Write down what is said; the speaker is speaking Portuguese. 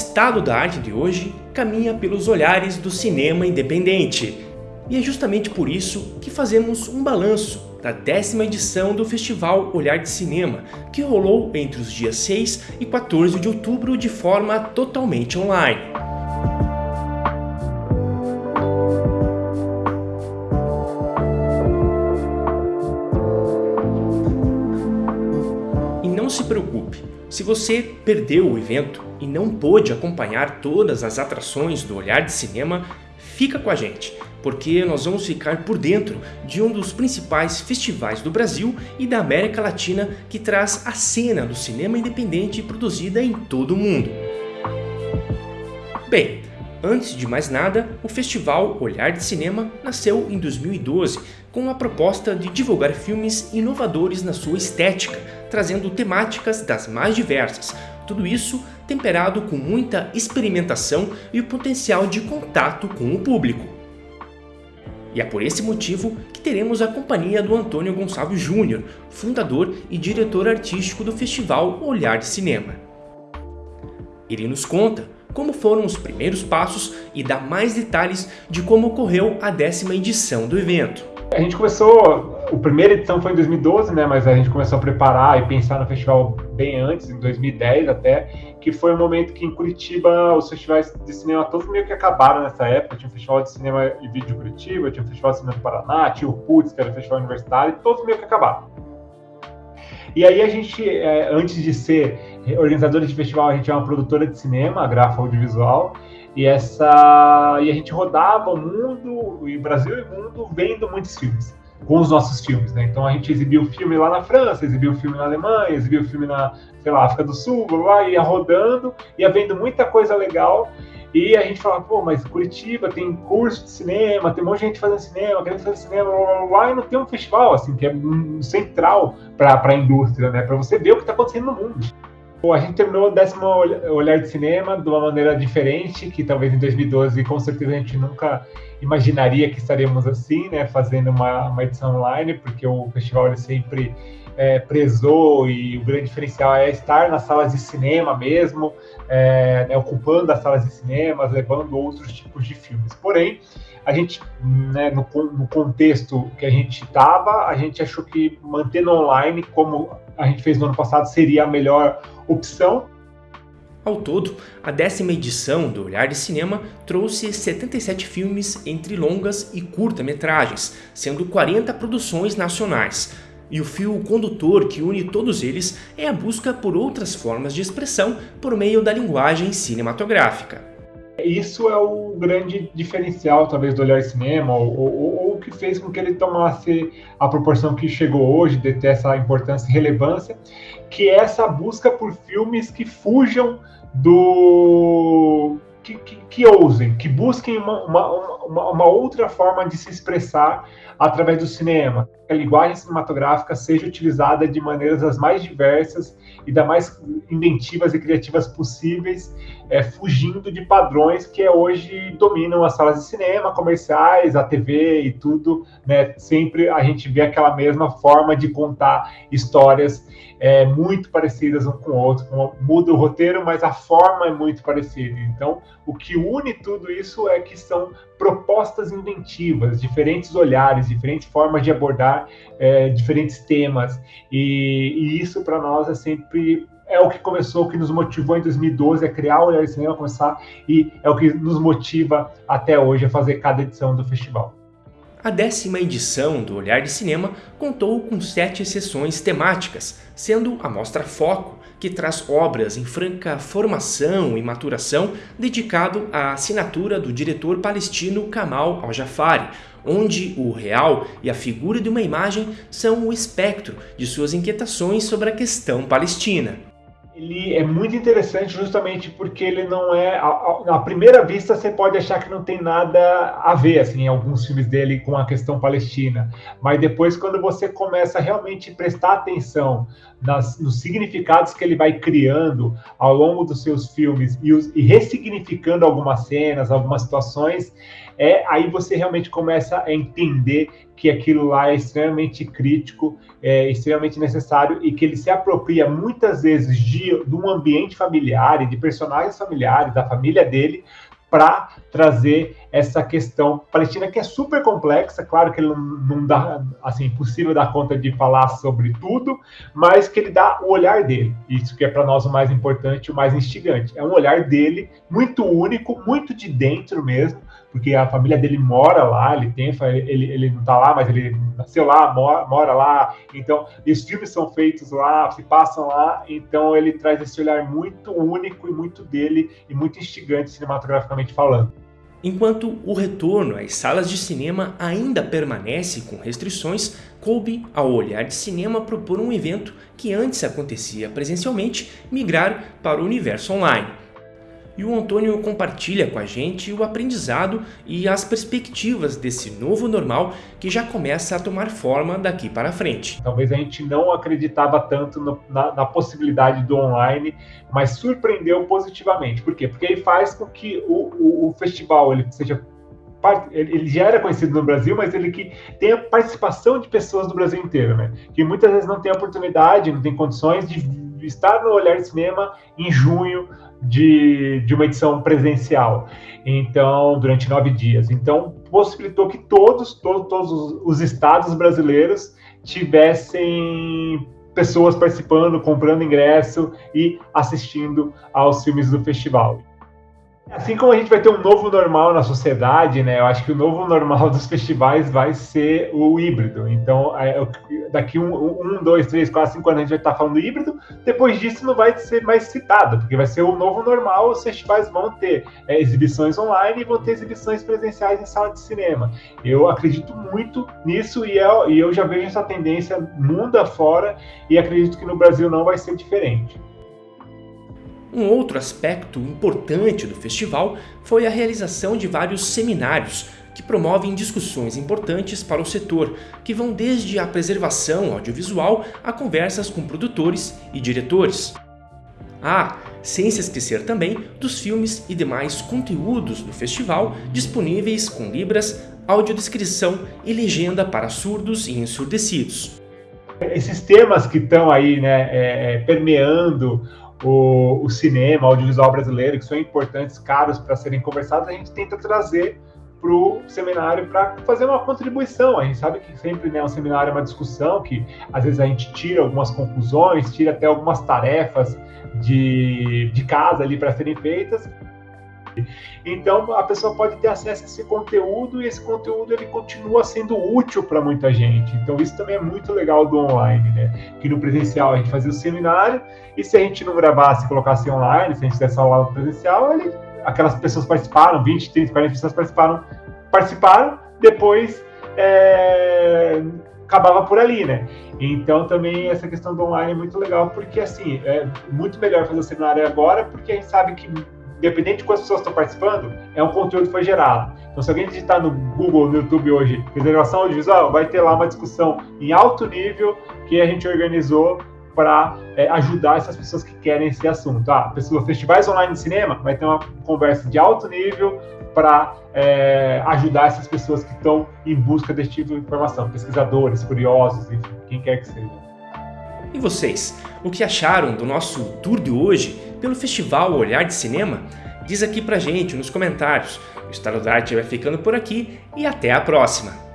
estado da arte de hoje caminha pelos olhares do cinema independente. E é justamente por isso que fazemos um balanço da décima edição do Festival Olhar de Cinema, que rolou entre os dias 6 e 14 de outubro de forma totalmente online. E não se preocupe, se você perdeu o evento e não pôde acompanhar todas as atrações do Olhar de Cinema, fica com a gente, porque nós vamos ficar por dentro de um dos principais festivais do Brasil e da América Latina que traz a cena do cinema independente produzida em todo o mundo. Bem, Antes de mais nada, o festival Olhar de Cinema nasceu em 2012 com a proposta de divulgar filmes inovadores na sua estética, trazendo temáticas das mais diversas, tudo isso temperado com muita experimentação e o potencial de contato com o público. E é por esse motivo que teremos a companhia do Antônio Gonçalves Júnior, fundador e diretor artístico do festival Olhar de Cinema. Ele nos conta como foram os primeiros passos e dá mais detalhes de como ocorreu a décima edição do evento. A gente começou, a primeira edição foi em 2012, né, mas a gente começou a preparar e pensar no festival bem antes, em 2010 até, que foi um momento que em Curitiba os festivais de cinema todos meio que acabaram nessa época. Tinha o Festival de Cinema e Vídeo de Curitiba, tinha o Festival de Cinema do Paraná, tinha o PUTS, que era o Festival Universitário, e todos meio que acabaram. E aí a gente, é, antes de ser organizadora de festival, a gente é uma produtora de cinema, a Grafa Audiovisual, e essa e a gente rodava o mundo, o Brasil e mundo, vendo muitos filmes com os nossos filmes, né? Então a gente exibiu filme lá na França, exibiu filme na Alemanha, exibiu filme na, sei lá, África do Sul, lá ia rodando, ia vendo muita coisa legal. E a gente falava, pô, mas Curitiba tem curso de cinema, tem um monte de gente fazendo cinema, querendo fazer cinema, blá, e não tem um festival, assim, que é central para a indústria, né? Para você ver o que está acontecendo no mundo. Bom, a gente terminou o décimo Olhar de Cinema de uma maneira diferente, que talvez em 2012, com certeza, a gente nunca imaginaria que estaríamos assim, né, fazendo uma, uma edição online, porque o festival ele sempre é, prezou e o grande diferencial é estar nas salas de cinema mesmo, é, né, ocupando as salas de cinema, levando outros tipos de filmes. Porém, a gente, né, no, no, contexto que a gente estava, a gente achou que mantendo online, como a gente fez no ano passado, seria a melhor opção. Ao todo, a décima edição do Olhar de Cinema trouxe 77 filmes entre longas e curta-metragens, sendo 40 produções nacionais. E o fio condutor que une todos eles é a busca por outras formas de expressão por meio da linguagem cinematográfica. Isso é o grande diferencial, talvez, do Olhar Cinema, ou, ou, que fez com que ele tomasse a proporção que chegou hoje, de ter essa importância e relevância, que é essa busca por filmes que fujam do. que, que, que ousem, que busquem uma, uma, uma, uma outra forma de se expressar através do cinema. A linguagem cinematográfica seja utilizada de maneiras as mais diversas e das mais inventivas e criativas possíveis, é, fugindo de padrões que hoje dominam as salas de cinema, comerciais, a TV e tudo. Né? Sempre a gente vê aquela mesma forma de contar histórias é, muito parecidas um com o outro. Muda o roteiro, mas a forma é muito parecida. Então, o que une tudo isso é que são propostas inventivas, diferentes olhares, diferentes formas de abordar é, diferentes temas. E, e isso para nós é sempre é o que começou, o que nos motivou em 2012 a criar o Olhar Cinema, começar, e é o que nos motiva até hoje a fazer cada edição do festival. A décima edição do Olhar de Cinema contou com sete sessões temáticas, sendo a Mostra Foco, que traz obras em franca formação e maturação dedicado à assinatura do diretor palestino Kamal Al-Jafari, onde o real e a figura de uma imagem são o espectro de suas inquietações sobre a questão palestina ele é muito interessante justamente porque ele não é à primeira vista você pode achar que não tem nada a ver assim em alguns filmes dele com a questão palestina. Mas depois quando você começa a realmente prestar atenção nas, nos significados que ele vai criando ao longo dos seus filmes e, os, e ressignificando algumas cenas algumas situações é aí você realmente começa a entender que aquilo lá é extremamente crítico, é extremamente necessário e que ele se apropria muitas vezes de de, um ambiente familiar e de personagens familiares, da família dele, para trazer essa questão. Palestina que é super complexa, claro que ele não, dá, assim, impossível dar conta de falar sobre tudo, mas que ele dá o olhar dele, isso que é para nós o mais importante, o mais instigante, é um olhar dele muito único, muito de dentro mesmo, porque a família dele mora lá, ele tem, ele, ele não está lá, mas ele nasceu lá, mora, mora lá, então os filmes são feitos lá, se passam lá, então ele traz esse olhar muito único e muito dele e muito instigante cinematograficamente falando. Enquanto o retorno às salas de cinema ainda permanece com restrições, coube ao Olhar de Cinema propor um evento que antes acontecia presencialmente migrar para o universo online e o Antônio compartilha com a gente o aprendizado e as perspectivas desse novo normal que já começa a tomar forma daqui para frente. Talvez a gente não acreditava tanto no, na, na, possibilidade do online, mas surpreendeu positivamente. Por quê? Porque ele faz com que o, o, o festival ele seja ele já era conhecido no Brasil, mas ele que tem a participação de pessoas do Brasil inteiro, né? Que muitas vezes não tem oportunidade, não tem condições de estar no Olhar de Cinema em junho de, de uma edição presencial. Então, durante nove dias. Então, possibilitou que todos, todos, todos os estados brasileiros tivessem pessoas participando, comprando ingresso e assistindo aos filmes do festival. Assim como a gente vai ter um novo normal na sociedade, né? Eu acho que o novo normal dos festivais vai ser o híbrido. Então, é, daqui um, um, dois, três, quatro, cinco anos a gente vai estar falando híbrido. Depois disso, não vai ser mais citado, porque vai ser o novo normal. Os festivais vão ter é, exibições online e vão ter exibições presenciais em sala de cinema. Eu acredito muito nisso e eu, é, e eu já vejo essa tendência mundo afora e acredito que no Brasil não vai ser diferente. Um outro aspecto importante do festival foi a realização de vários seminários que promovem discussões importantes para o setor, que vão desde a preservação audiovisual a conversas com produtores e diretores. Ah, sem se esquecer também dos filmes e demais conteúdos do festival disponíveis com libras, audiodescrição e legenda para surdos e ensurdecidos. Esses temas que estão aí né, é, é permeando o, o cinema, o audiovisual brasileiro, que são importantes, caros para serem conversados, a gente tenta trazer para o seminário para fazer uma contribuição. A gente sabe que sempre né, um seminário é uma discussão, que às vezes a gente tira algumas conclusões, tira até algumas tarefas de, de casa ali para serem feitas, então a pessoa pode ter acesso a esse conteúdo e esse conteúdo ele continua sendo útil para muita gente. Então isso também é muito legal do online, né? Que no presencial a gente fazia o seminário e se a gente não gravasse colocasse online, se a gente fizesse aula presencial, ele, aquelas pessoas participaram, 20, 30, 40 pessoas participaram, participaram, depois é, acabava por ali, né? Então também essa questão do online é muito legal, porque assim, é muito melhor fazer o seminário agora, porque a gente sabe que independente de quantas pessoas estão participando, é um conteúdo que foi gerado. Então, se alguém digitar no Google, no YouTube hoje, reservação audiovisual, vai ter lá uma discussão em alto nível que a gente organizou para é, ajudar essas pessoas que querem esse assunto. Ah, pessoas, festivais online de cinema, vai ter uma conversa de alto nível para é, ajudar essas pessoas que estão em busca desse tipo de informação, pesquisadores, curiosos, enfim, quem quer que seja. E vocês, o que acharam do nosso tour de hoje pelo Festival Olhar de Cinema? Diz aqui pra gente nos comentários. O Estado da Arte vai ficando por aqui e até a próxima!